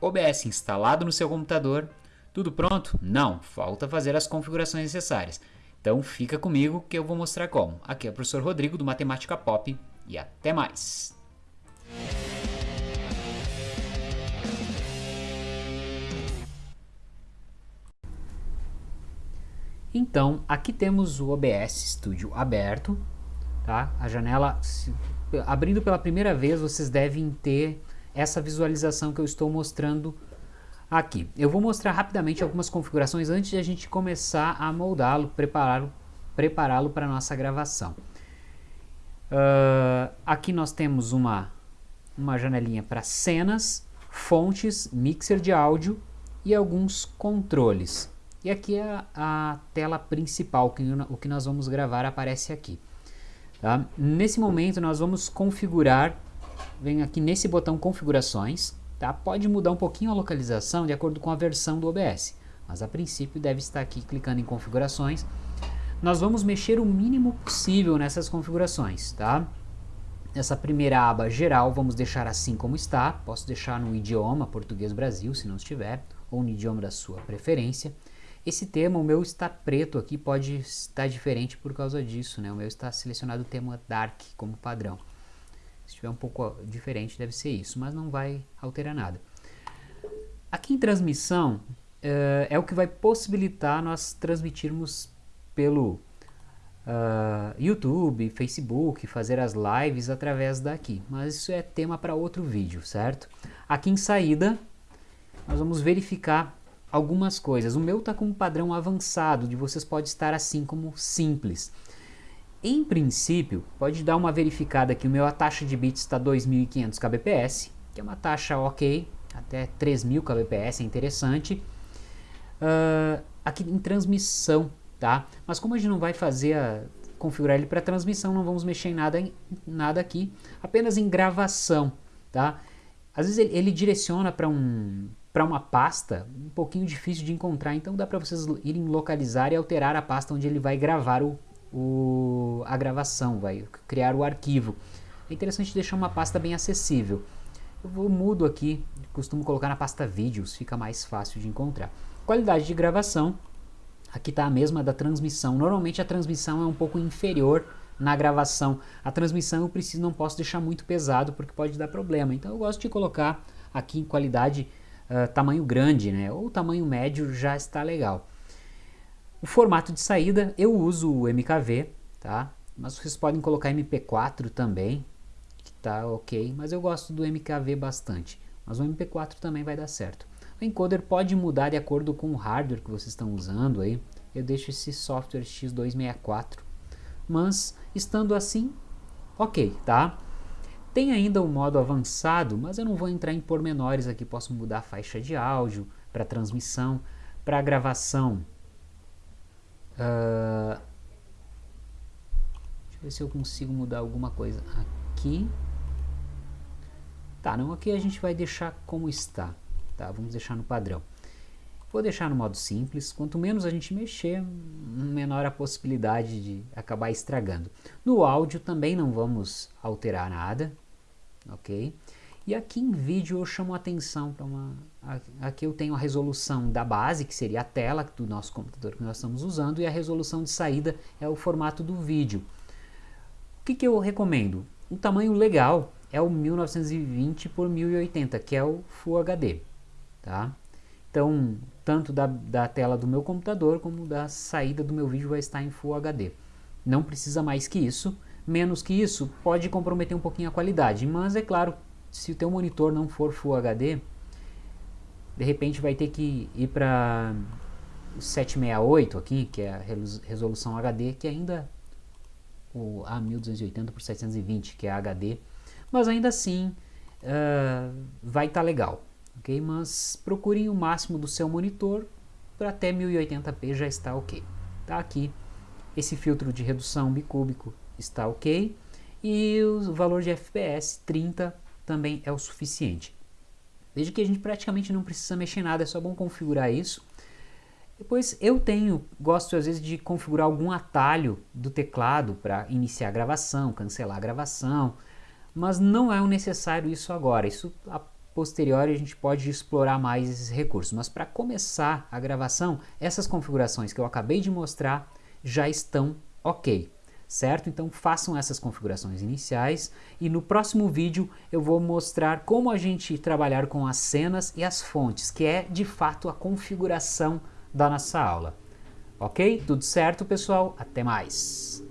OBS instalado no seu computador. Tudo pronto? Não, falta fazer as configurações necessárias. Então fica comigo que eu vou mostrar como. Aqui é o professor Rodrigo do Matemática Pop e até mais! Então, aqui temos o OBS Studio aberto, tá? A janela, se, abrindo pela primeira vez, vocês devem ter essa visualização que eu estou mostrando aqui. Eu vou mostrar rapidamente algumas configurações antes de a gente começar a moldá-lo, prepará-lo prepará para a nossa gravação. Uh, aqui nós temos uma, uma janelinha para cenas, fontes, mixer de áudio e alguns controles. E aqui é a tela principal, que, o que nós vamos gravar aparece aqui. Tá? Nesse momento nós vamos configurar, vem aqui nesse botão configurações, tá? pode mudar um pouquinho a localização de acordo com a versão do OBS, mas a princípio deve estar aqui clicando em configurações. Nós vamos mexer o mínimo possível nessas configurações. Tá? Essa primeira aba geral vamos deixar assim como está, posso deixar no idioma português Brasil se não estiver, ou no idioma da sua preferência. Esse tema, o meu está preto aqui, pode estar diferente por causa disso, né? O meu está selecionado o tema Dark como padrão. Se estiver um pouco diferente, deve ser isso, mas não vai alterar nada. Aqui em transmissão, uh, é o que vai possibilitar nós transmitirmos pelo uh, YouTube, Facebook, fazer as lives através daqui. Mas isso é tema para outro vídeo, certo? Aqui em saída, nós vamos verificar algumas coisas. O meu está com um padrão avançado, de vocês pode estar assim como simples. Em princípio, pode dar uma verificada que o meu a taxa de bits está 2500 kbps, que é uma taxa ok, até 3000 kbps, é interessante. Uh, aqui em transmissão, tá? Mas como a gente não vai fazer a, configurar ele para transmissão, não vamos mexer em nada, em nada aqui, apenas em gravação, tá? Às vezes ele, ele direciona para um, para uma pasta um pouquinho difícil de encontrar, então dá para vocês irem localizar e alterar a pasta onde ele vai gravar o, o, a gravação, vai criar o arquivo. É interessante deixar uma pasta bem acessível. Eu vou mudo aqui, costumo colocar na pasta vídeos, fica mais fácil de encontrar. Qualidade de gravação, aqui está a mesma da transmissão. Normalmente a transmissão é um pouco inferior na gravação. A transmissão eu preciso, não posso deixar muito pesado porque pode dar problema. Então eu gosto de colocar aqui em qualidade uh, tamanho grande, né? ou tamanho médio já está legal. O formato de saída, eu uso o MKV, tá? mas vocês podem colocar MP4 também, que tá ok, mas eu gosto do MKV bastante, mas o MP4 também vai dar certo. O encoder pode mudar de acordo com o hardware que vocês estão usando aí, eu deixo esse software X264, mas estando assim, ok, tá? Tem ainda o modo avançado, mas eu não vou entrar em pormenores aqui. Posso mudar a faixa de áudio para transmissão, para gravação. Uh, deixa eu ver se eu consigo mudar alguma coisa aqui. Tá, não, aqui a gente vai deixar como está. Tá, vamos deixar no padrão. Vou deixar no modo simples, quanto menos a gente mexer, menor a possibilidade de acabar estragando. No áudio também não vamos alterar nada, ok? E aqui em vídeo eu chamo a atenção para uma... Aqui eu tenho a resolução da base, que seria a tela do nosso computador que nós estamos usando, e a resolução de saída é o formato do vídeo. O que, que eu recomendo? Um tamanho legal é o 1920 por 1080, que é o Full HD. Tá? Então, tanto da, da tela do meu computador como da saída do meu vídeo vai estar em Full HD. Não precisa mais que isso, menos que isso pode comprometer um pouquinho a qualidade, mas é claro, se o teu monitor não for Full HD, de repente vai ter que ir para 768 aqui, que é a resolução HD, que ainda o A1280 por 720, que é HD, mas ainda assim uh, vai estar tá legal, ok? Mas procurem o máximo do seu monitor para até 1080p já está ok. Tá aqui esse filtro de redução bicúbico está ok. E o valor de FPS 30 também é o suficiente. Veja que a gente praticamente não precisa mexer nada, é só bom configurar isso. Depois eu tenho, gosto às vezes de configurar algum atalho do teclado para iniciar a gravação, cancelar a gravação, mas não é necessário isso agora. Isso posteriori a gente pode explorar mais esses recursos, mas para começar a gravação, essas configurações que eu acabei de mostrar já estão ok, certo? Então façam essas configurações iniciais e no próximo vídeo eu vou mostrar como a gente trabalhar com as cenas e as fontes, que é de fato a configuração da nossa aula. Ok? Tudo certo, pessoal? Até mais!